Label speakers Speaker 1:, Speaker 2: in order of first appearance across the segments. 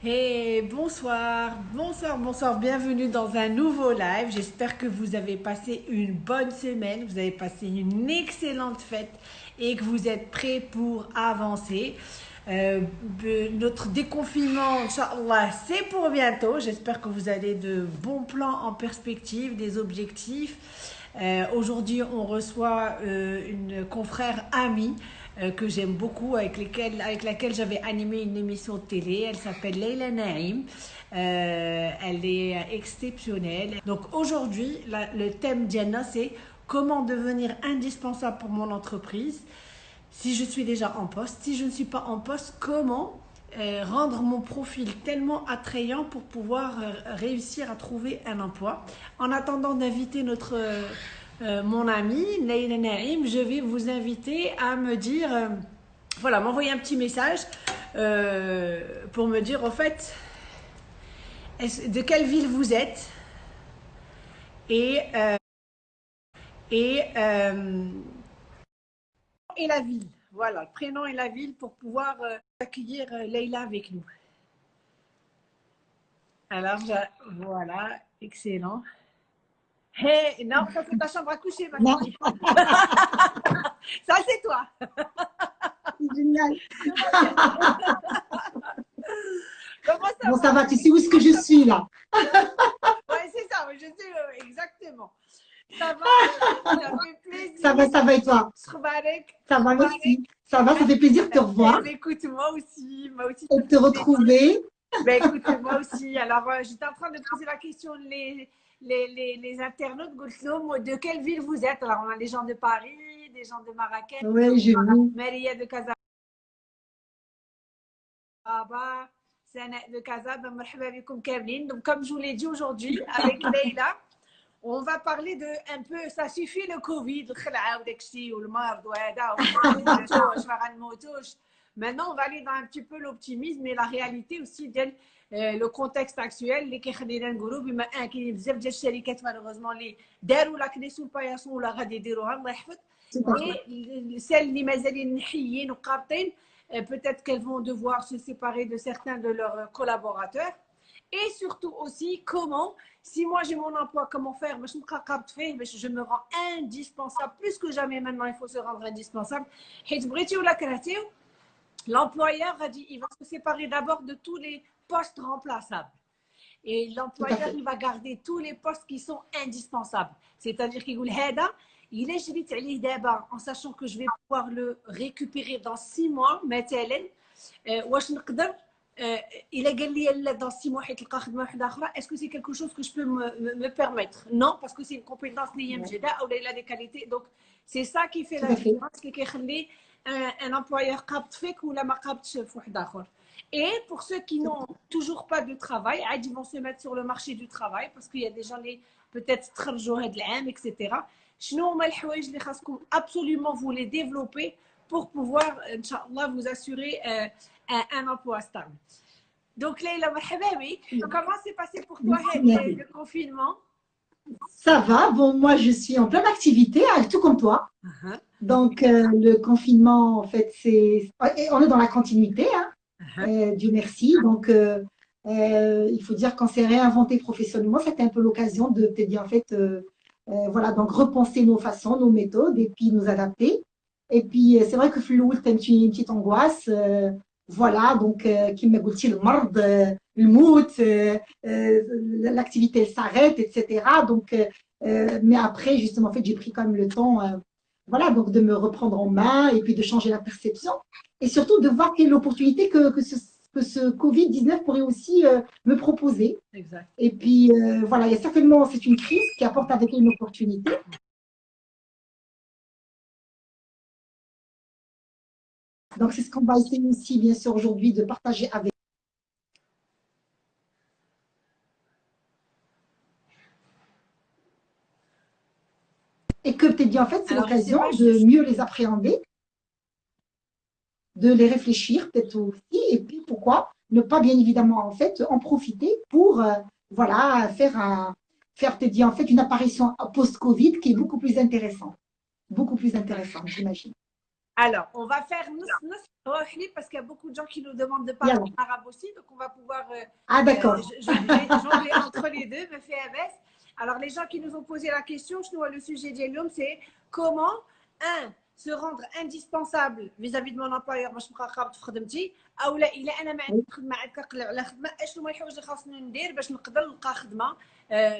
Speaker 1: Hey, bonsoir, bonsoir, bonsoir, bienvenue dans un nouveau live. J'espère que vous avez passé une bonne semaine, vous avez passé une excellente fête et que vous êtes prêts pour avancer. Euh, notre déconfinement, Inch'Allah, c'est pour bientôt. J'espère que vous avez de bons plans en perspective, des objectifs. Euh, aujourd'hui, on reçoit euh, une confrère amie que j'aime beaucoup, avec, laquelle j'avais animé une émission de télé. Elle s'appelle Leila Naïm. Euh, elle est exceptionnelle. Donc aujourd'hui, le thème d'Yanna, c'est comment devenir indispensable pour mon entreprise si je suis déjà en poste. Si je ne suis pas en poste, comment euh, rendre mon profil tellement attrayant pour pouvoir réussir à trouver un emploi. En attendant d'inviter notre euh, mon ami Leila Naïm, je vais vous inviter à me dire, euh, voilà, m'envoyer un petit message euh, pour me dire, en fait, de quelle ville vous êtes? Et, et, et la ville. Voilà, le prénom et la ville pour pouvoir accueillir Leila avec nous. Alors, voilà, excellent. Hey, non, ça c'est ta chambre à coucher, ma fille. ça c'est toi.
Speaker 2: C'est génial.
Speaker 1: Comment ça
Speaker 2: bon, va ça va, tu sais où est-ce que je suis là?
Speaker 1: Ouais, c'est ça, je sais euh, exactement. Ça va, ça fait plaisir.
Speaker 2: Ça va, ça va et toi? Ça va, merci. Ça va, ça fait plaisir de te revoir.
Speaker 1: Écoute, moi aussi, moi aussi.
Speaker 2: Et de te retrouver.
Speaker 1: Ben écoute, moi aussi. Alors, euh, j'étais en train de poser la question les les, les, les internautes, de quelle ville vous êtes? Alors, on a des gens de Paris, des gens de Marrakech,
Speaker 2: oui, j'ai vu.
Speaker 1: Maria de Casablanca, de Casablanca, Donc, comme je vous l'ai dit aujourd'hui, avec Leila, on va parler de un peu, ça suffit le Covid, le Maintenant, on va aller dans un petit peu l'optimisme et la réalité aussi de euh, le contexte actuel. Les Kékhadéren Group, il y a un qui est malheureusement, les Derou, la clé sous le paillasson, ou la radie d'Erou, et celles qui mazalin nihiyines ou qartin, euh, peut-être qu'elles vont devoir se séparer de certains de leurs euh, collaborateurs. Et surtout aussi, comment, si moi j'ai mon emploi, comment faire? Je me rends indispensable, plus que jamais maintenant, il faut se rendre indispensable. Et ou la créative L'employeur a dit il va se séparer d'abord de tous les postes remplaçables. Et l'employeur, il va garder tous les postes qui sont indispensables. C'est-à-dire qu'il dit il est d'abord en sachant que je vais pouvoir le récupérer dans six mois, il a gagné dans six mois, est-ce que c'est quelque chose que je peux me, me permettre? Non, parce que c'est une compétence liée ou il a des qualités. Donc, c'est ça qui fait la différence, qui un, employeur capte fait ou la capte Et pour ceux qui n'ont toujours pas de travail, ils vont se mettre sur le marché du travail parce qu'il y a des gens qui peut-être de etc. absolument vous les développer pour pouvoir, Inch'Allah, vous assurer euh, un, emploi stable. Donc, Leila, comment s'est passé pour toi le confinement?
Speaker 2: Ça va. Bon, moi, je suis en pleine activité, hein, tout comme toi. Uh-huh. Donc, euh, le confinement, en fait, c'est. On est dans la continuité, hein. Uh-huh. Euh, Dieu merci. Donc, euh, il faut dire qu'on s'est réinventé professionnellement, c'était un peu l'occasion de te dire, en fait, voilà, donc repenser nos façons, nos méthodes et puis nous adapter. Et puis, c'est vrai que Flou, tu une, une petite angoisse. voilà, donc, qui m'a goûté le mord le euh, l'activité s'arrête, etc. Donc, mais après, justement, en fait, j'ai pris quand même le temps, voilà, donc de me reprendre en main et puis de changer la perception et surtout de voir quelle opportunité que, que ce, que ce Covid-19 pourrait aussi me proposer.
Speaker 1: Exact.
Speaker 2: Et puis, voilà, il y a certainement, c'est une crise qui apporte avec elle une opportunité. Donc, c'est ce qu'on va essayer aussi, bien sûr, aujourd'hui de partager avec et que peut-être dit en fait c'est l'occasion de mieux les appréhender, de les réfléchir peut-être aussi, et puis pourquoi ne pas bien évidemment en fait en profiter pour euh, voilà faire un faire peut-être en fait une apparition post-Covid qui est beaucoup plus intéressante, beaucoup plus intéressante j'imagine.
Speaker 1: Alors, on va faire nous parce qu'il y a beaucoup de gens qui nous demandent de parler arabe aussi, donc on va pouvoir. Euh,
Speaker 2: ah, d'accord.
Speaker 1: Euh, entre les deux, me fait Alors, les gens qui nous ont posé la question, je vois le sujet de c'est comment, un, se rendre indispensable vis-à-vis de mon employeur باش نبقى خابط في خدمتي او لا الا انا ما عندي خدمه عاد على خدمه اشنو هما الحوايج اللي خاصني ندير باش نقدر نلقى خدمه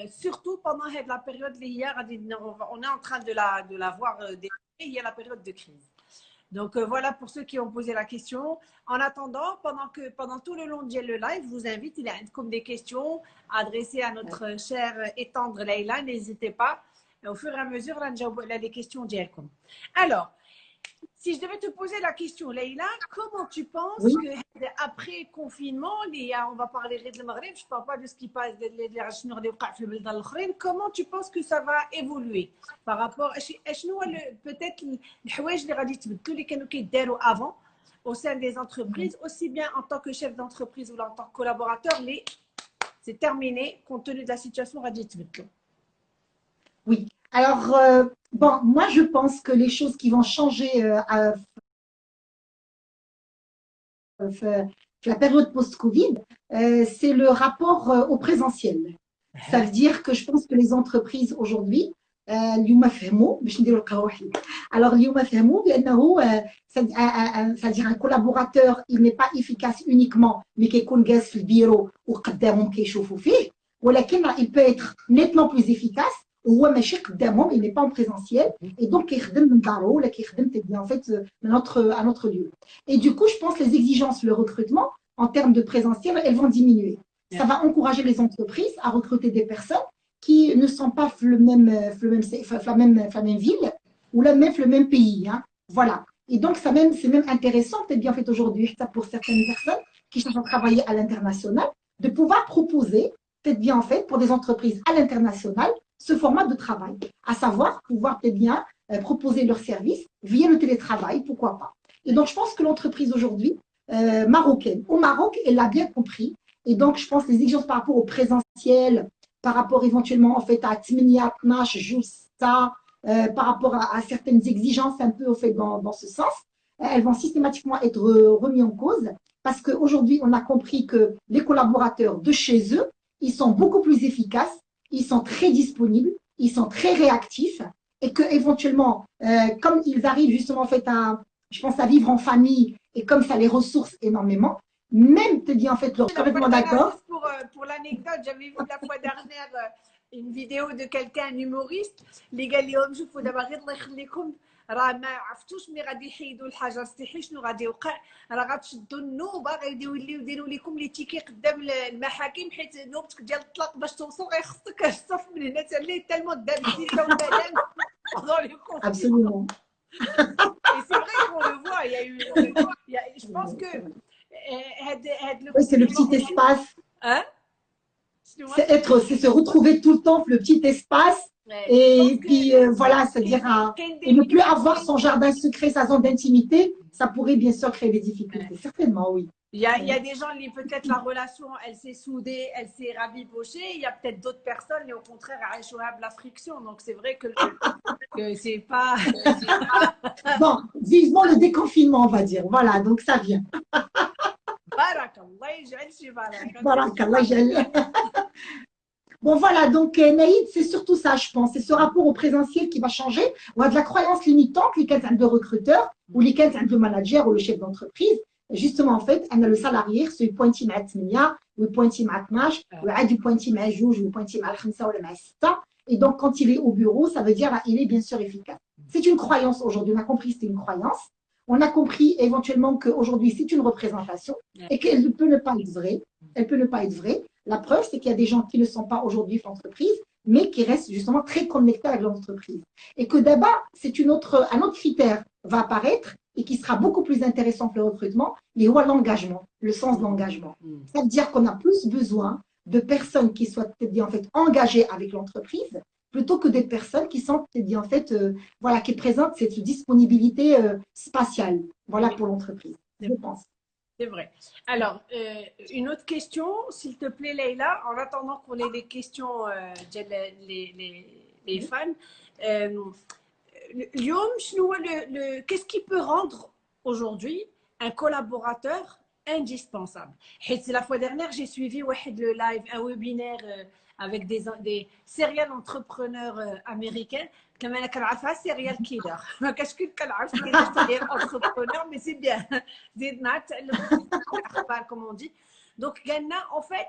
Speaker 1: سورتو بوندون هاد لا بيريود اللي هي غادي اون ان تران دو لا دو لا فوار هي لا بيريود دو كريز Donc euh, voilà pour ceux qui ont posé la question. En attendant, pendant que pendant tout le long de le live, je vous invite, il y a comme des questions adressées à notre chère et tendre Leïla, n'hésitez pas. Au fur et à mesure, là, a des questions. Alors, si je devais te poser la question, Leïla, comment tu penses que après confinement, on va parler de Maghreb, je ne parle pas de ce qui passe comment tu penses que ça va évoluer par rapport à peut-être les avant au sein des entreprises, aussi bien en tant que chef d'entreprise ou en tant que collaborateur, mais c'est terminé compte tenu de la situation
Speaker 2: Oui. Alors, euh, bon, moi, je pense que les choses qui vont changer euh, à, la période post-Covid, euh, c'est le rapport au présentiel. Ça veut dire que je pense que les entreprises aujourd'hui, alors c'est-à-dire un collaborateur il n'est pas efficace uniquement ou il peut être nettement plus efficace هو ماشي قدامهم il n'est pas en présentiel et donc كيخدم من دارو ولا كيخدم en fait من notre à notre lieu et du coup je pense les exigences le recrutement en termes de présentiel elles vont diminuer ça va encourager les entreprises à recruter des personnes qui ne sont pas le même, le même, la, même, la même ville ou la même, le même pays. Hein. Voilà. Et donc, c'est même, même intéressant, peut-être bien fait aujourd'hui, pour certaines personnes qui cherchent à travailler à l'international, de pouvoir proposer, peut-être bien en fait, pour des entreprises à l'international, ce format de travail, à savoir pouvoir peut bien euh, proposer leurs services via le télétravail, pourquoi pas. Et donc, je pense que l'entreprise aujourd'hui, euh, marocaine, au Maroc, elle l'a bien compris. Et donc, je pense que les exigences par rapport au présentiel, par rapport éventuellement en fait à Tminiat, Nash, Justa, euh, par rapport à, certaines exigences un peu au fait dans, dans ce sens, elles vont systématiquement être remises en cause parce qu'aujourd'hui, on a compris que les collaborateurs de chez eux, ils sont beaucoup plus efficaces ils sont très disponibles, ils sont très réactifs et que éventuellement, euh, comme ils arrivent justement en fait à, je pense à vivre en famille et comme ça les ressource énormément, même te dit en fait, leur complètement d'accord.
Speaker 1: Pour, euh, pour l'anecdote, j'avais vu la fois dernière euh, une vidéo de quelqu'un, un humoriste, les gars, je faut d'abord راه ما عرفتوش ملي غادي يحيدوا الحجر استحي شنو غادي يوقع راه غتشدوا النوبه غادي يوليو يديروا لكم لي تيكي قدام المحاكم حيت نوبتك ديال الطلاق باش توصل غيخصك الصف من هنا حتى اللي تالمون دام سيكا وبدان
Speaker 2: Absolument.
Speaker 1: Et c'est vrai qu'on le voit, il y a eu. Il y a, je pense que.
Speaker 2: Oui, c'est le petit espace. Hein C'est être, c'est se retrouver tout le temps, le petit espace et puis euh, voilà, c'est-à-dire et ne plus avoir son jardin secret, sa zone d'intimité, ça pourrait bien sûr créer des difficultés. Certainement, oui.
Speaker 1: Il y, a, il y a des gens, peut-être la relation, elle s'est soudée, elle s'est rabibochée. Il y a peut-être d'autres personnes, et au contraire, à la friction. Donc c'est vrai que, que c'est pas.
Speaker 2: Bon, vivement le déconfinement, on va dire. Voilà, donc ça vient. Barakallah, Barakallah, Bon, voilà, donc euh, Naïd, c'est surtout ça, je pense. C'est ce rapport au présentiel qui va changer. On a de la croyance limitante, les de recruteur ou les de manager ou le chef d'entreprise. Justement, en fait, on a le salarié, c'est pointi matmia, ou pointi matmash, ou du pointi majouj, ou pointi malkhamsa ou le masita. Et donc, quand il est au bureau, ça veut dire qu'il est bien sûr efficace. C'est une croyance aujourd'hui. On a compris que c'est une croyance. On a compris éventuellement qu'aujourd'hui, c'est une représentation et qu'elle ne peut ne pas être vraie. Elle peut ne pas être vraie. La preuve, c'est qu'il y a des gens qui ne sont pas aujourd'hui l'entreprise, mais qui restent justement très connectés avec l'entreprise. Et que d'abord, c'est une autre, un autre critère va apparaître et qui sera beaucoup plus intéressant pour le recrutement, mais l'engagement, le sens de l'engagement. Mm. Ça veut dire qu'on a plus besoin de personnes qui soient en fait engagées avec l'entreprise plutôt que des personnes qui sont en fait euh, voilà qui présentent cette disponibilité euh, spatiale voilà pour l'entreprise je pense
Speaker 1: c'est vrai. Alors, euh, une autre question, s'il te plaît, Leïla, en attendant qu'on ait des questions euh, les, les, les, fans. Euh, qu'est-ce qui peut rendre aujourd'hui un collaborateur indispensable? La fois dernière, j'ai suivi le live, un webinaire euh, avec des, des serial entrepreneurs euh, américains. Comme c'est entrepreneur, c'est bien. Comme on dit. Donc, en fait,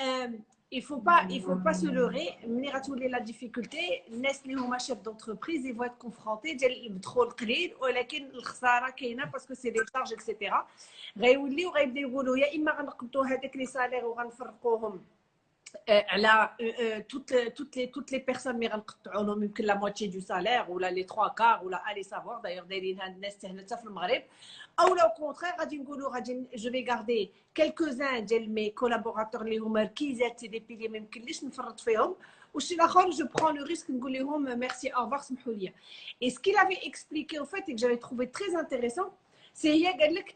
Speaker 1: euh, il faut faut pas se leurrer. Mener à tous la difficulté, Nestlé ou chef d'entreprise, ils vont être confrontés. Ils trop le ou la kin le khsara parce que c'est des charges, etc. على toutes toutes les toutes les personnes اللي غنقطعوا لهم يمكن لا موتشي دو سالير ولا لي 3 كار ولا الي سافوار دايوغ دايرين هاد الناس حتى في المغرب او لو كونترير غادي نقولوا غادي جو في غاردي كيلكوزان ديال مي كولابوراتور اللي هما ركيزات دي بيلي ما يمكنليش نفرط فيهم وشي الاخر جو برون لو ريسك نقول لهم ميرسي اوفر سمحوا لي اي سكي لافي اكسبليكي او فيت que j'avais trouvé très intéressant c'est هي قال لك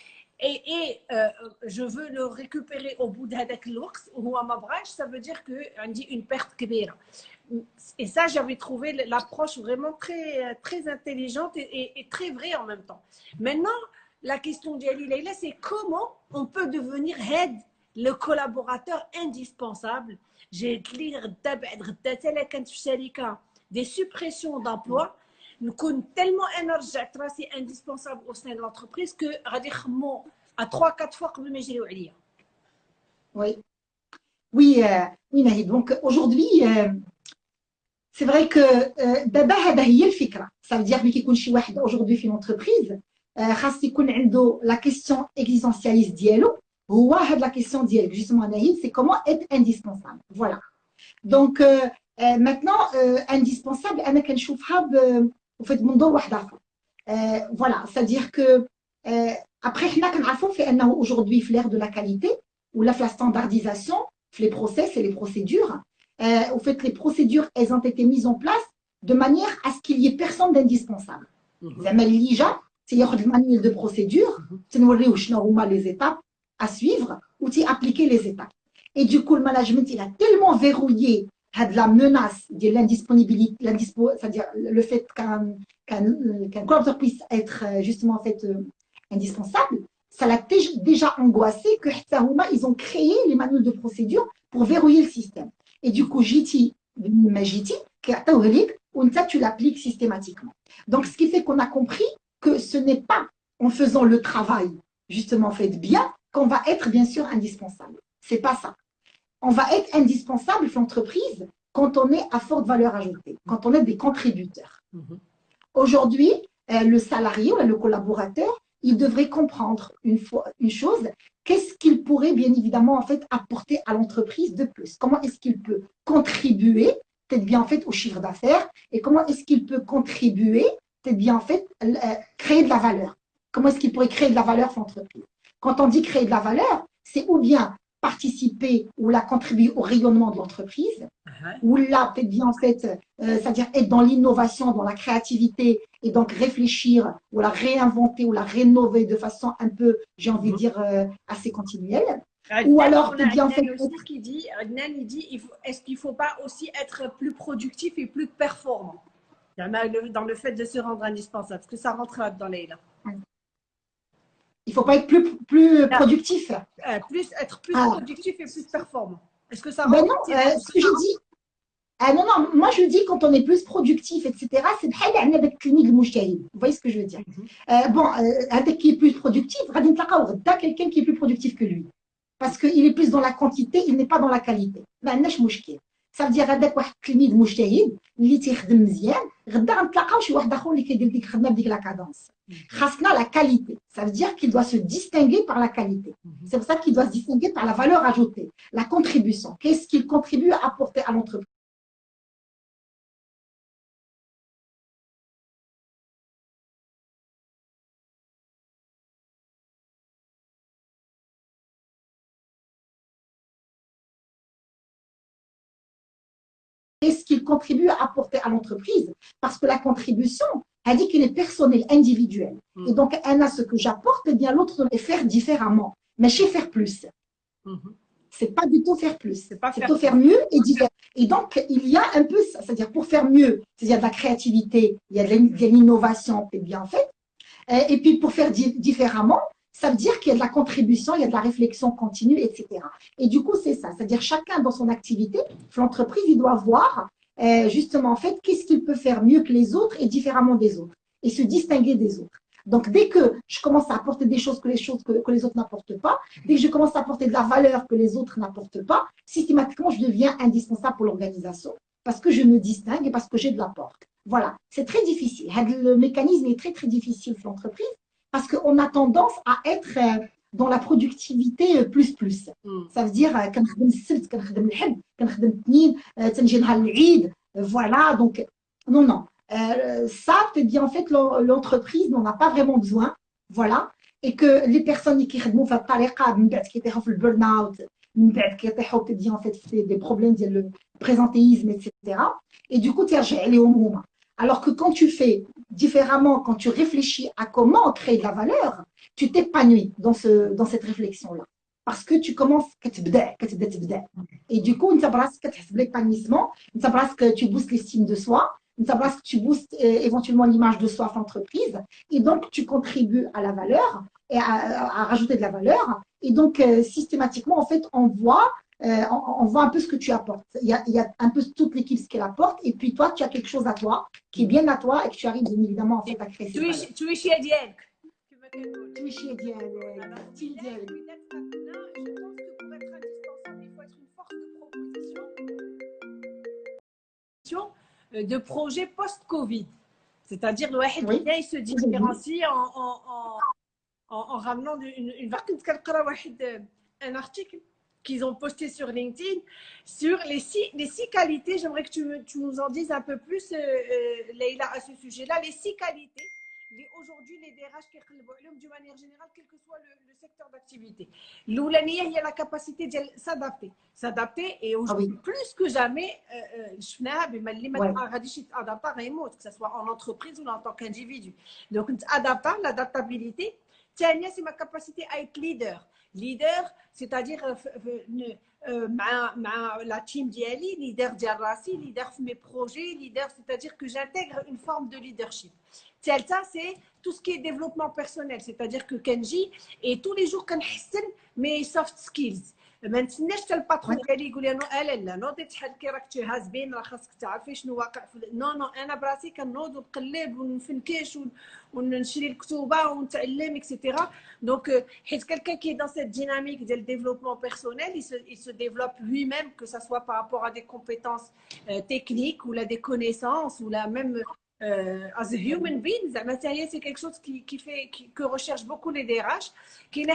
Speaker 1: Et, euh, je veux le récupérer au bout d'Hadak l'ours, ou à ma Mabrach, ça veut dire qu'on dit une perte kbira. Et ça, j'avais trouvé l'approche vraiment très, très intelligente et, très vraie en même temps. Maintenant, la question d'Ali Leila, c'est comment on peut devenir head, le collaborateur indispensable? J'ai des suppressions d'emplois sommes tellement énergiques, c'est indispensable au sein de l'entreprise que à 3-4 fois comme
Speaker 2: Oui, oui, euh, oui Nahid. Donc aujourd'hui, euh, c'est vrai que euh, ça veut dire que aujourd'hui في l'entreprise خاص يكون عنده la question existentialiste ديالو هو هاد la question ديالك justement Nahid, c'est comment être indispensable. Voilà. Donc euh, euh, maintenant, euh, indispensable, انا كنشوفها وفي منظور واحد اخر. Voilà, c'est-à-dire que après حنا كنعرفوا في انه aujourd'hui في l'ère de la qualité ou la standardisation, les process et les procédures, au fait les procédures elles ont été mises en place de manière à ce qu'il y ait personne d'indispensable. زعما اللي جا تياخذ المانيول دو بروسيدور تنوريوه شنو هما les étapes à suivre ou appliquer les étapes. Et du coup, le management, il a tellement verrouillé la menace de l'indisponibilité, c'est-à-dire le fait qu'un qu collaborateur puisse être euh, justement en fait euh, indispensable, ça l'a déjà angoissé que ils ont créé les manuels de procédure pour verrouiller le système. Et du coup, JT, JT, tu l'appliques systématiquement. Donc, ce qui fait qu'on a compris que ce n'est pas en faisant le travail justement fait bien qu'on va être bien sûr indispensable. C'est pas ça on va être indispensable pour l'entreprise quand on est à forte valeur ajoutée, quand on est des contributeurs. Mhm. Aujourd'hui, euh, le salarié ou le collaborateur, il devrait comprendre une, fois, une chose, qu'est-ce qu'il pourrait bien évidemment en fait apporter à l'entreprise de plus Comment est-ce qu'il peut contribuer peut-être bien en fait au chiffre d'affaires et comment est-ce qu'il peut contribuer peut-être bien en fait euh, créer de la valeur Comment est-ce qu'il pourrait créer de la valeur pour l'entreprise Quand on dit créer de la valeur, c'est ou bien participer ou la contribuer au rayonnement de l'entreprise, uh-huh. ou là, peut-être bien en fait, euh, c'est-à-dire être dans l'innovation, dans la créativité, et donc réfléchir, ou la réinventer, ou la rénover de façon un peu, j'ai envie de uh-huh. dire, euh, assez continuelle.
Speaker 1: ou alors, peut-être bien en fait. Aussi qui dit, il dit, est-ce qu'il ne faut pas aussi être plus productif et plus performant? Dans le fait de se rendre indispensable Est-ce que ça rentre dans les là?
Speaker 2: il ne faut pas être plus, plus productif.
Speaker 1: Euh, plus, être plus ah. productif et plus performant. Est-ce que ça
Speaker 2: ben non, euh, ce que je dis. Ah non, non, moi je dis quand on est plus productif, etc., c'est avec clinique Vous voyez ce que je veux dire mm -hmm. euh, Bon, avec qui est plus productif, quelqu'un qui est plus productif que lui. Parce qu'il est plus dans la quantité, il n'est pas dans la qualité. Ben, ça veut dire هذاك واحد التلميذ مجتهد اللي تيخدم مزيان غدا غنتلاقاو شي واحد اخر اللي كيدير ديك الخدمه بديك لا كادونس Hasna, la qualité. Ça veut dire qu'il doit se distinguer par la qualité. Mhm. C'est pour ça qu'il doit se distinguer par la valeur ajoutée, la contribution. Qu'est-ce qu'il contribue à apporter à l'entreprise? Qu'est-ce qu'il contribue à apporter à l'entreprise? Parce que la contribution, elle dit qu'elle est personnelle, individuelle. Mm. Et donc, elle a ce que j'apporte, et bien l'autre doit faire différemment. Mais chez faire plus. Mm-hmm. C'est pas du tout faire plus. C'est plutôt faire mieux et différent. Et donc, il y a un peu, c'est-à-dire pour faire mieux, il y a de la créativité, il y a de l'innovation, et bien fait. Et puis pour faire différemment, ça veut dire qu'il y a de la contribution, il y a de la réflexion continue, etc. Et du coup, c'est ça. C'est-à-dire chacun dans son activité, l'entreprise, il doit voir euh, justement en fait qu'est-ce qu'il peut faire mieux que les autres et différemment des autres et se distinguer des autres. Donc, dès que je commence à apporter des choses que les, choses que, que les autres n'apportent pas, dès que je commence à apporter de la valeur que les autres n'apportent pas, systématiquement, je deviens indispensable pour l'organisation parce que je me distingue et parce que j'ai de l'apport. Voilà, c'est très difficile. Le mécanisme est très, très difficile pour l'entreprise parce qu'on a tendance à être euh, dans la productivité euh, plus plus. Mm. Ça veut dire كنخدم السبت كنخدم الحد كنخدم الاثنين تنجي نهار العيد voilà donc non non euh, ça c'est bien en fait l'entreprise n'en a pas vraiment besoin voilà et que les personnes qui خدموا في الطريقه من بعد كيطيحوا في البرن اوت من بعد كيطيحوا كتجي en fait des problèmes ديال présentéisme etc et du coup تيرجع عليهم هما alors que quand tu fais différemment, quand tu réfléchis à comment créer de la valeur, tu t'épanouis dans, ce, dans cette réflexion-là. Parce que tu commences, et du coup, l'épanouissement, que tu boostes l'estime de soi, que tu boostes euh, éventuellement l'image de soi en entreprise, et donc tu contribues à la valeur, et à, rajouter de la valeur, et donc euh, systématiquement, en fait, on voit euh, on, voit un peu ce que tu apportes. Il y a, un peu toute l'équipe ce qu'elle apporte, et puis toi, tu as quelque chose à toi, qui est bien à toi, et que tu arrives bien évidemment en fait, à créer.
Speaker 1: Tu es, tu es chez Diane.
Speaker 2: Tu es chez Diane. Je pense
Speaker 1: que pour être indispensable, il faut être une force de proposition euh, de projets post-Covid. C'est-à-dire, le oui. il se différencie en, en, en, en, ramenant une, une, un article qu'ils ont posté sur LinkedIn sur les six, les six qualités. J'aimerais que tu, tu, nous en dises un peu plus, euh, euh, Leïla, à ce sujet-là. Les six qualités. Aujourd'hui, les DRH qui d'une manière générale, quel que soit le, le secteur d'activité. L'oulania, il y a la capacité de s'adapter. S'adapter et aujourd'hui, ah oui. plus que jamais, je que ce soit en entreprise ou en tant qu'individu. Donc, adapter, l'adaptabilité. Tiens, c'est ma capacité à être leader leader c'est-à-dire euh, euh, la team ديالي leader ديال راسي leader في mes projets leader c'est-à-dire que j'intègre une forme de leadership ça c'est tout ce qui est développement personnel c'est-à-dire que Kenji et tous les jours كنحسن mes soft skills ما نتسناش حتى الباترون ديالي يقول لي لا لا نوضي شحال كي راك تهاز بين راه خاصك تعرفي شنو واقع في نو نو انا براسي كنوض ونقلب ونفنكش ونشري الكتوبه ونتعلم اكسيتيرا دونك حيت كالكان كي دون سيت ديناميك ديال ديفلوبمون بيرسونيل il se développe lui-même que ça soit par rapport à des compétences euh, techniques ou là des connaissances ou là même euh, as a human being زعما حتى هي سي كيك شوز كي كي في كو ريشيرش بوكو لي دي راش كاينه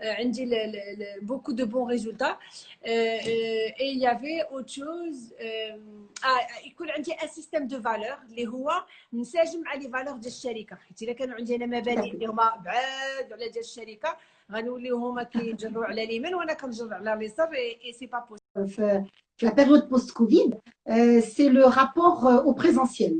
Speaker 1: عندي beaucoup de bons résultats et il y avait autre chose يكون عندي ان سيستيم دو فالور اللي هو نساجم مع لي فالور ديال الشركه حيت الا كانوا عندي انا مبادئ اللي هما بعاد على ديال الشركه غنوليو هما كيجروا على اليمين وانا كنجر على اليسار اي سي با
Speaker 2: بوسيبل في la période post-Covid, euh, c'est le rapport euh, au présentiel.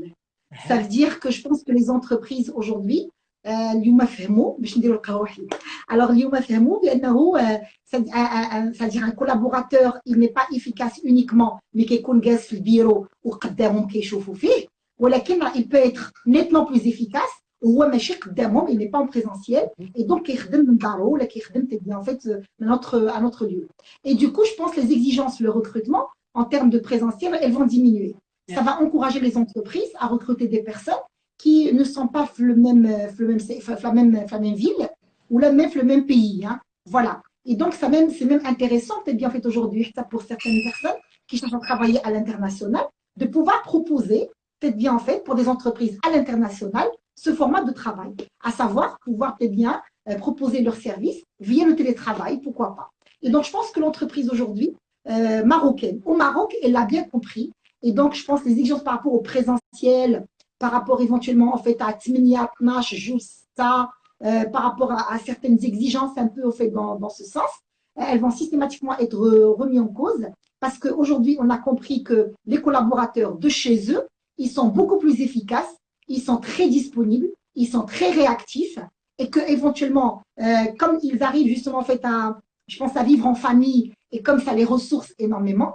Speaker 2: Ça veut dire que je pense que les entreprises aujourd'hui اليوم فهموا باش نديروا القهوه وحدي alors اليوم فهموا بانه c'est-à-dire un collaborateur il n'est pas efficace uniquement mais كيكون جالس في البيرو وقدامهم كيشوفوا فيه ولكن il peut être nettement plus efficace وهو ماشي قدامهم il n'est pas en présentiel et donc كيخدم من دارو ولا كيخدم bien en fait من notre à notre lieu et du coup je pense les exigences le recrutement en termes de présentiel elles vont diminuer ça va encourager les entreprises à recruter des personnes qui ne sont pas le même, le même, la, même, la même ville ou la même, le même pays. Hein. Voilà. Et donc, c'est même, même intéressant, peut-être bien fait aujourd'hui, pour certaines personnes qui cherchent à travailler à l'international, de pouvoir proposer, peut-être bien en fait, pour des entreprises à l'international, ce format de travail. À savoir, pouvoir peut-être bien euh, proposer leurs services via le télétravail, pourquoi pas. Et donc, je pense que l'entreprise aujourd'hui, euh, marocaine, au Maroc, elle l'a bien compris. Et donc, je pense les exigences par rapport au présentiel, par rapport éventuellement en fait à Tminiat, Nash, Justa, euh, par rapport à, certaines exigences un peu au fait dans, ce sens, elles vont systématiquement être remises en cause parce qu'aujourd'hui, on a compris que les collaborateurs de chez eux, ils sont beaucoup plus efficaces, ils sont très disponibles, ils sont très réactifs et que éventuellement, euh, comme ils arrivent justement en fait à, je pense à vivre en famille et comme ça les ressource énormément,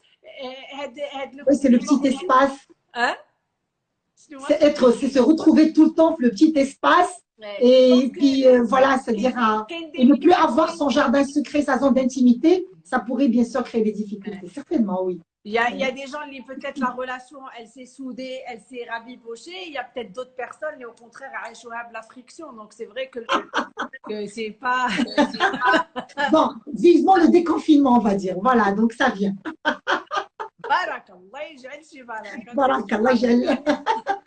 Speaker 2: Le petit espace.
Speaker 1: Hein
Speaker 2: C'est être, c'est se retrouver tout le temps, le petit espace et puis euh, voilà, c'est-à-dire et ne plus avoir son jardin secret, sa zone d'intimité, ça pourrait bien sûr créer des difficultés. Certainement, oui.
Speaker 1: Il y, a, il y a des gens, peut-être la relation, elle s'est soudée, elle s'est rabibochée. Il y a peut-être d'autres personnes, et au contraire, à la friction. Donc c'est vrai que, que c'est pas.
Speaker 2: Bon, vivement le déconfinement, on va dire. Voilà, donc ça vient.
Speaker 1: Barakallah,
Speaker 2: Barakallah,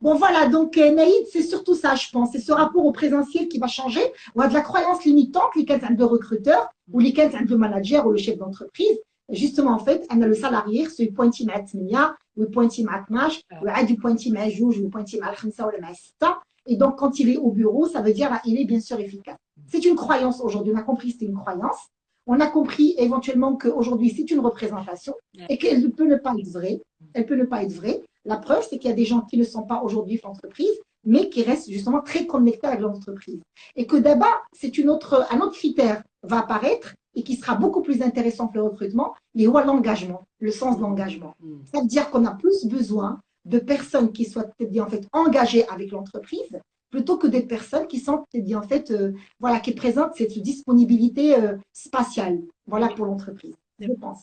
Speaker 2: Bon, voilà, donc euh, Naïd, c'est surtout ça, je pense. C'est ce rapport au présentiel qui va changer. On a de la croyance limitante, les de recruteur ou les de manager ou le chef d'entreprise. Justement, en fait, on a le salarié, c'est pointi matmia, ou pointi matmash, ou du pointi majouj, ou pointi malkhamsa ou le masita. Et donc, quand il est au bureau, ça veut dire qu'il est bien sûr efficace. C'est une croyance aujourd'hui. On a compris que c'est une croyance. On a compris éventuellement qu'aujourd'hui, c'est une représentation et qu'elle ne peut ne pas être vraie. Elle peut ne pas être vraie. La preuve, c'est qu'il y a des gens qui ne sont pas aujourd'hui l'entreprise, mais qui restent justement très connectés avec l'entreprise. Et que d'abord, c'est une autre, un autre critère va apparaître et qui sera beaucoup plus intéressant pour le recrutement, mais l'engagement, le sens de l'engagement. Mm. Ça veut dire qu'on a plus besoin de personnes qui soient en fait engagées avec l'entreprise plutôt que des personnes qui sont en fait euh, voilà qui présentent cette disponibilité euh, spatiale. Voilà pour l'entreprise je pense.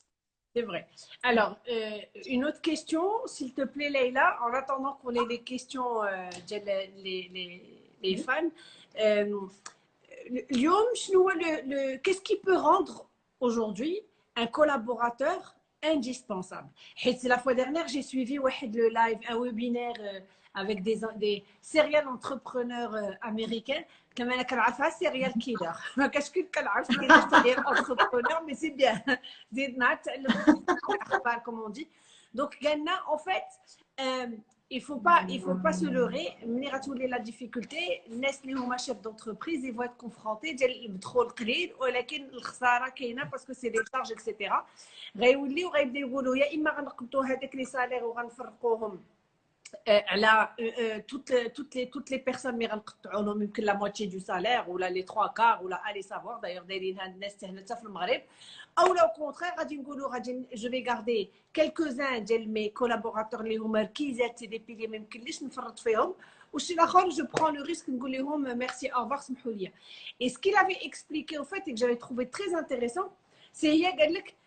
Speaker 1: C'est vrai. Alors, euh, une autre question, s'il te plaît, Leïla, en attendant qu'on ait des questions euh, les, les, les, fans. Euh, le, qu'est-ce qui peut rendre aujourd'hui un collaborateur indispensable? La fois dernière, j'ai suivi le live, un webinaire avec des, des serial entrepreneurs américains كما انا كنعرفها سيريال كيلر ما كاش كي كنعرف سيريال انتربرونور مي سي بيان زيدنا نتعلم الاخبار كومون دي دونك قالنا ان فيت il faut pas il faut pas se leurrer ملي غتولي لا ديفيكولتي الناس اللي هما شيف دونتربريز يفوا كونفرونتي ديال المدخول قليل ولكن الخساره كاينه باسكو سي دي شارج اكسيتيرا غيوليو غيبداو يقولوا يا اما غنقبضوا هذاك لي سالير وغنفرقوهم على toutes toutes les toutes les personnes اللي غنقطعوا لهم يمكن لا موتشي دو سالير ولا لي تخوا كار ولا الي سافوار دايوغ دايرين هاد الناس هنا حتى في المغرب او لو كونترير غادي نقولوا غادي جو في غاردي كيلكوزان ديال مي كولابوراتور اللي هما ركيزات دي بيلي ما يمكنليش نفرط فيهم وشي الاخر جو برون لو ريسك نقول لهم ميرسي اوفر سمحوا لي اي سكي لافي اكسبليكي او فيت اي جافي تروفي تري انتريسون سي هي قال لك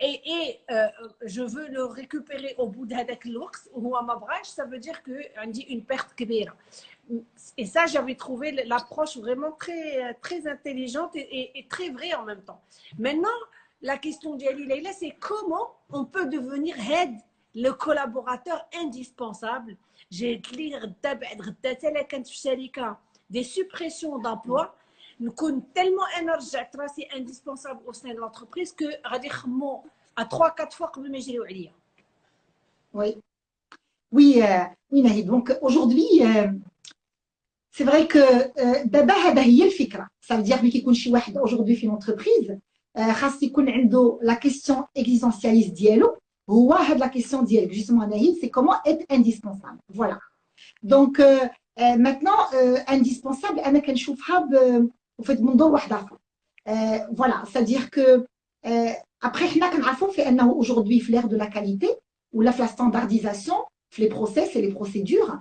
Speaker 1: Et, euh, je veux le récupérer au bout d'Hadak l'ours, ou à ma Mabrach, ça veut dire qu'on dit une perte kbira. Et ça, j'avais trouvé l'approche vraiment très, très intelligente et, très vraie en même temps. Maintenant, la question d'Ali Leila, c'est comment on peut devenir head, le collaborateur indispensable? J'ai des suppressions d'emplois nous compte tellement énergique, c'est indispensable au sein de l'entreprise que à 3-4 fois comme
Speaker 2: Oui. Oui, euh, oui, Donc aujourd'hui, euh, c'est vrai que d'abord هذا هي الفكره ça veut dire ملي كيكون شي واحد aujourd'hui في l'entreprise خاص يكون عنده la question existentialiste ديالو هو هاد la question ديالك justement Nahid c'est comment être indispensable voilà donc maintenant, indispensable, أنا كنشوفها fait منظور واحد آخر. Voilà, c'est-à-dire que après, حنا كنعرفوا في أنه aujourd'hui في l'ère de la qualité ou la standardisation, les process et les procédures,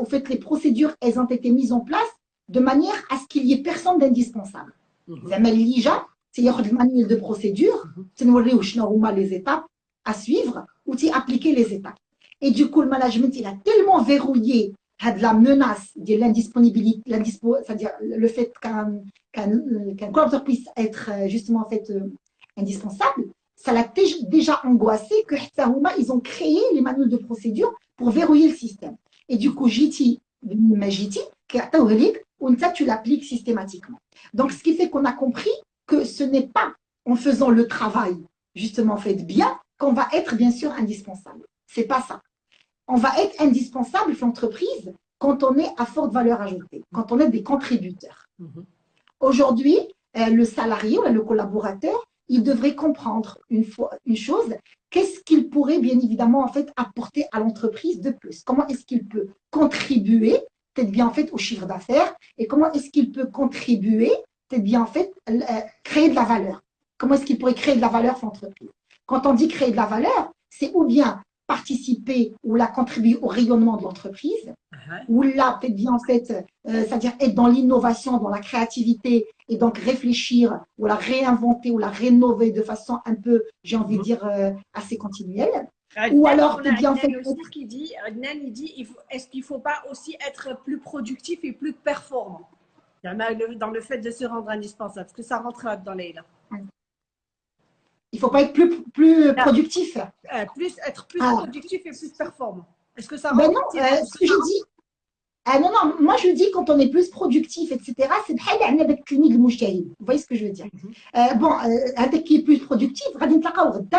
Speaker 2: au fait, les procédures, elles ont été mises en place de manière à ce qu'il y ait personne d'indispensable. زعما اللي جا تياخذ المانيول دو بروسيدور تنوريوه شنو هما لي زيتاب à suivre ou tu appliquer les étapes. Et du coup, le management, il a tellement verrouillé la menace de l'indisponibilité, c'est-à-dire le fait qu'un qu collaborateur puisse être justement en fait indispensable, ça l'a déjà angoissé que ils ont créé les manuels de procédure pour verrouiller le système. Et du coup, JT, JT, tu l'appliques systématiquement. Donc, ce qui fait qu'on a compris que ce n'est pas en faisant le travail justement fait bien qu'on va être bien sûr indispensable. C'est pas ça. On va être indispensable l'entreprise quand on est à forte valeur ajoutée, quand on est des contributeurs. Mhm. Aujourd'hui, euh, le salarié ou le collaborateur, il devrait comprendre une, fois, une chose, qu'est-ce qu'il pourrait bien évidemment en fait apporter à l'entreprise de plus Comment est-ce qu'il peut contribuer peut-être bien en fait au chiffre d'affaires et comment est-ce qu'il peut contribuer peut-être bien en fait euh, créer de la valeur Comment est-ce qu'il pourrait créer de la valeur pour l'entreprise Quand on dit créer de la valeur, c'est ou bien participer ou la contribuer au rayonnement de l'entreprise, uh-huh. ou là, peut-être bien en fait, euh, c'est-à-dire être dans l'innovation, dans la créativité, et donc réfléchir, ou la réinventer, ou la rénover de façon un peu, j'ai envie de uh-huh. dire, euh, assez continuelle.
Speaker 1: ou alors, peut-être bien en fait. Aussi qui dit, il dit, est-ce qu'il ne faut pas aussi être plus productif et plus performant? Dans le fait de se rendre indispensable Est-ce que ça rentre dans les là?
Speaker 2: il ne faut pas être plus, plus productif.
Speaker 1: Euh, plus, être plus ah. productif et plus performant. Est-ce que ça
Speaker 2: ben non, euh, ce que je dis. Ah non, non, moi je dis quand on est plus productif, etc., c'est avec clinique Vous voyez ce que je veux dire mhm. euh, Bon, un qui est plus productif,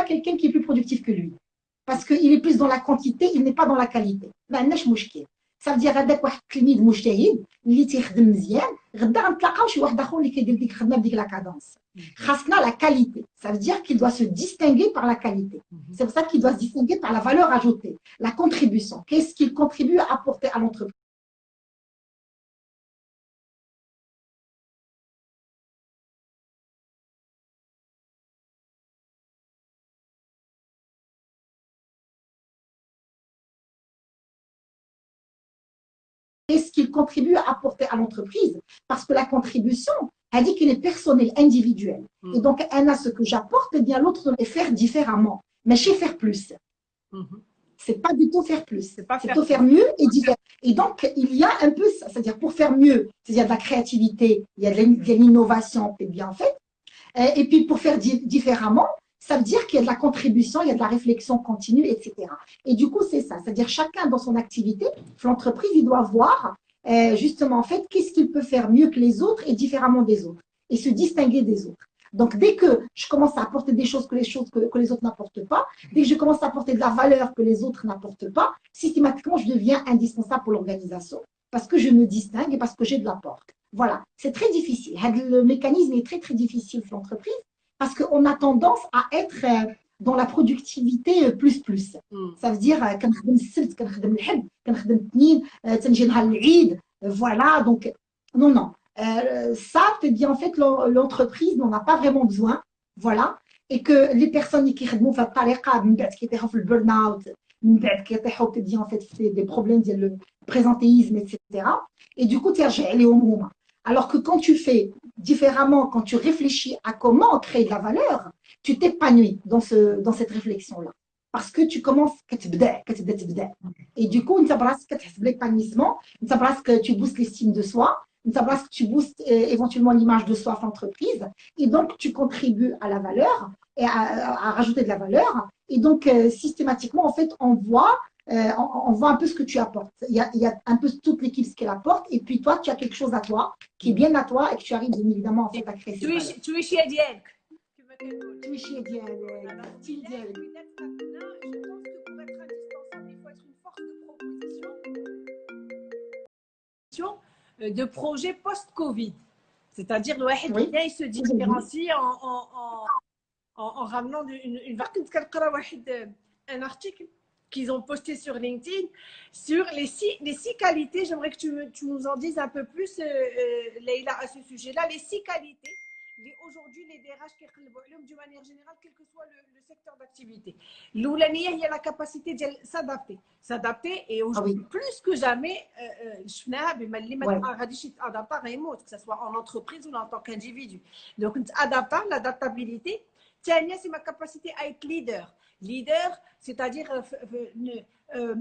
Speaker 2: quelqu'un qui est plus productif que lui. Parce qu'il est plus dans la quantité, il n'est pas dans la qualité. Ben, ça veut dire هذاك واحد التلميذ مجتهد اللي تيخدم مزيان غدا غنتلاقاو شي واحد اخر اللي كيدير ديك الخدمه بديك لا كادونس Hasna, la qualité. Ça veut dire qu'il doit se distinguer par la qualité. Mhm. C'est pour ça qu'il doit se distinguer par la valeur ajoutée, la contribution. Qu'est-ce qu'il contribue à apporter à l'entreprise? Qu'est-ce qu'il contribue à apporter à l'entreprise? Parce que la contribution, elle dit qu'il est personnel, individuel. Mm. Et donc, elle a ce que j'apporte, et eh bien l'autre doit faire différemment. Mais chez faire plus. Mm-hmm. C'est pas du tout faire plus. C'est plutôt faire mieux et différent. Et donc, il y a un peu, c'est-à-dire pour faire mieux, il y a de la créativité, il y a de l'innovation, et bien fait. Et puis pour faire différemment, ça veut dire qu'il y a de la contribution, il y a de la réflexion continue, etc. Et du coup, c'est ça. C'est-à-dire chacun dans son activité, l'entreprise, il doit voir euh, justement en fait qu'est-ce qu'il peut faire mieux que les autres et différemment des autres et se distinguer des autres. Donc, dès que je commence à apporter des choses que les, choses que, que les autres n'apportent pas, dès que je commence à apporter de la valeur que les autres n'apportent pas, systématiquement, je deviens indispensable pour l'organisation parce que je me distingue et parce que j'ai de l'apport. Voilà, c'est très difficile. Le mécanisme est très, très difficile pour l'entreprise parce qu'on a tendance à être euh, dans la productivité euh, plus plus. Mm. Ça veut dire كنخدم السبت كنخدم الحد كنخدم الاثنين تنجي نهار العيد voilà donc non non euh, ça c'est bien en fait l'entreprise n'en a pas vraiment besoin voilà et que les personnes qui خدموا في الطريقه من بعد كيطيحوا في البرن اوت من بعد كيطيحوا كيديروا en fait des problèmes ديال présentéisme etc et du coup تيرجع عليهم هما alors que quand tu fais différemment, quand tu réfléchis à comment créer de la valeur, tu t'épanouis dans, ce, dans cette réflexion-là. Parce que tu commences, et du coup, l'épanouissement, que tu boostes l'estime de soi, que tu boostes euh, éventuellement l'image de soi en entreprise, et donc tu contribues à la valeur, et à, rajouter de la valeur, et donc euh, systématiquement, en fait, on voit euh, on, voit un peu ce que tu apportes. Il y a, un peu toute l'équipe ce qu'elle apporte, et puis toi, tu as quelque chose à toi, qui est bien à toi, et que tu arrives bien évidemment en fait, à créer.
Speaker 1: Tu es, tu es chez Ediel.
Speaker 2: Tu es chez Ediel.
Speaker 1: Je pense que pour être indispensable, il faut être une force de proposition euh, de projets post-Covid. C'est-à-dire, le oui. il se différencie en, en, en, en, ramenant une, une, un article qu'ils ont posté sur LinkedIn sur les six, les six qualités. J'aimerais que tu, tu, nous en dises un peu plus, euh, euh, Leïla, à ce sujet-là. Les six qualités aujourd'hui les DRH d'une manière générale, quel que soit le, le secteur d'activité. L'oulania, il y a la capacité de s'adapter. S'adapter et aujourd'hui, ah oui. plus que jamais, je que ce soit en entreprise ou en tant qu'individu. Donc, adapter, l'adaptabilité. c'est ma capacité à être leader leader c'est-à-dire euh, euh, euh,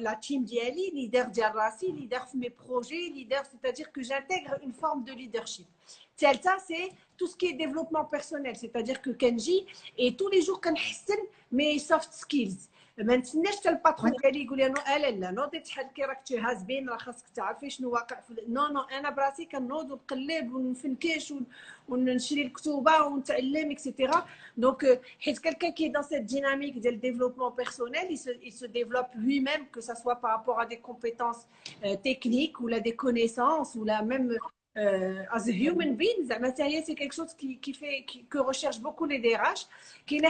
Speaker 1: la team d'Yali, leader d'Yarassi, leader de mes projets, leader, c'est-à-dire que j'intègre une forme de leadership. C'est tout ce qui est développement personnel, c'est-à-dire que Kenji, et tous les jours, Kenhassan mes soft skills. ما نتسناش حتى الباترون ديالي يقول لي لا لا نوضي تحل كي راك تهاز بين راه خاصك تعرفي شنو واقع في نو نو انا براسي كنوض ونقلب ونفنكش ونشري الكتوبه ونتعلم اكسيتيرا دونك حيت quelqu'un qui est dans cette dynamique ديال développement personnel il se, il se développe lui-même que ça soit par rapport à des compétences euh, techniques ou là des connaissances ou là même euh, as a human being زعما حتى هي سي كيك شوز كي كي في كو ريشيرش بوكو لي دي راش كاينه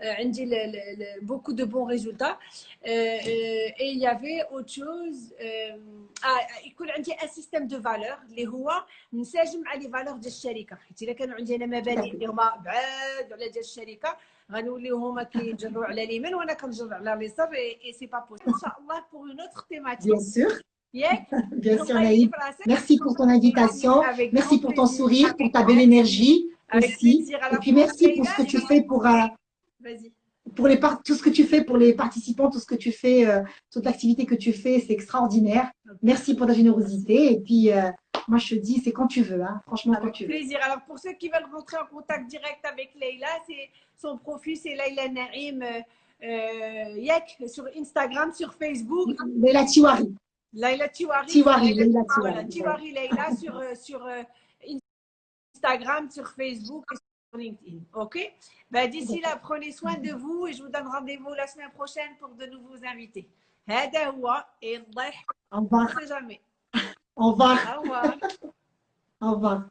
Speaker 1: عندي beaucoup de bons résultats et il y avait autre chose يكون عندي ان سيستيم دو فالور اللي هو نساجم مع لي فالور ديال الشركه حيت الا كانوا عندي انا مبادئ اللي هما بعاد على ديال الشركه غنوليو هما كيجروا على اليمين وانا كنجر على اليسار اي سي با بوسيبل ان شاء الله pour une autre thématique
Speaker 2: bien sûr Bien sûr, Naïd. Merci pour ton invitation. Merci pour ton sourire, pour ta belle énergie aussi. Et puis merci pour ce que tu fais pour, Vas-y. Pour les tout ce que tu fais pour les participants, tout ce que tu fais, euh, toute l'activité que tu fais, c'est extraordinaire. Merci pour ta générosité. Et puis, euh, moi, je te dis, c'est quand tu veux, hein. franchement,
Speaker 1: avec
Speaker 2: quand tu
Speaker 1: plaisir. veux. plaisir. Alors, pour ceux qui veulent rentrer en contact direct avec Leïla, son profil, c'est Leïla Narim euh, Yek sur Instagram, sur Facebook.
Speaker 2: Leïla Tiwari.
Speaker 1: Leïla Tiwari.
Speaker 2: Tiwari, Leïla
Speaker 1: Tiwari. Tiwari Leïla sur, sur Instagram, sur Facebook et LinkedIn. OK? Bah, D'ici là, prenez soin de vous et je vous donne rendez-vous la semaine prochaine pour de nouveaux invités. Au
Speaker 2: revoir.
Speaker 1: jamais.
Speaker 2: Au revoir.
Speaker 1: Au revoir.
Speaker 2: Au revoir.